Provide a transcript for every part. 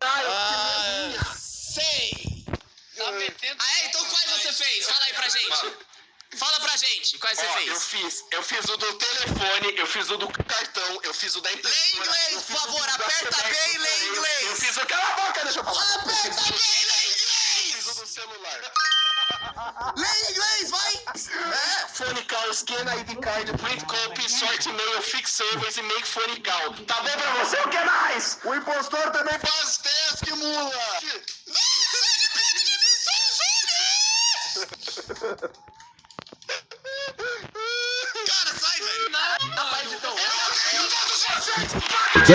Ah, sei! Tá metendo. Ah, é? Então quais você fez? Fala aí pra gente. Fala pra gente, quais você Ó, eu fez? fiz, eu fiz o do telefone, eu fiz o do cartão, eu fiz o da Lê impressora. inglês, eu por favor, aperta Sedex Lê inglês, vai! É. Phone call, scan ID card, print copy, sort e-mail, fix servers e make phone call. Tá bom pra você? O que mais? O impostor também faz teste, mula! Cara, sai, velho! Rapaz, então... Que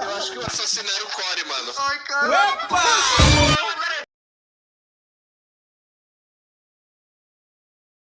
Eu acho que o assassino era o Core, mano. Ai, cara.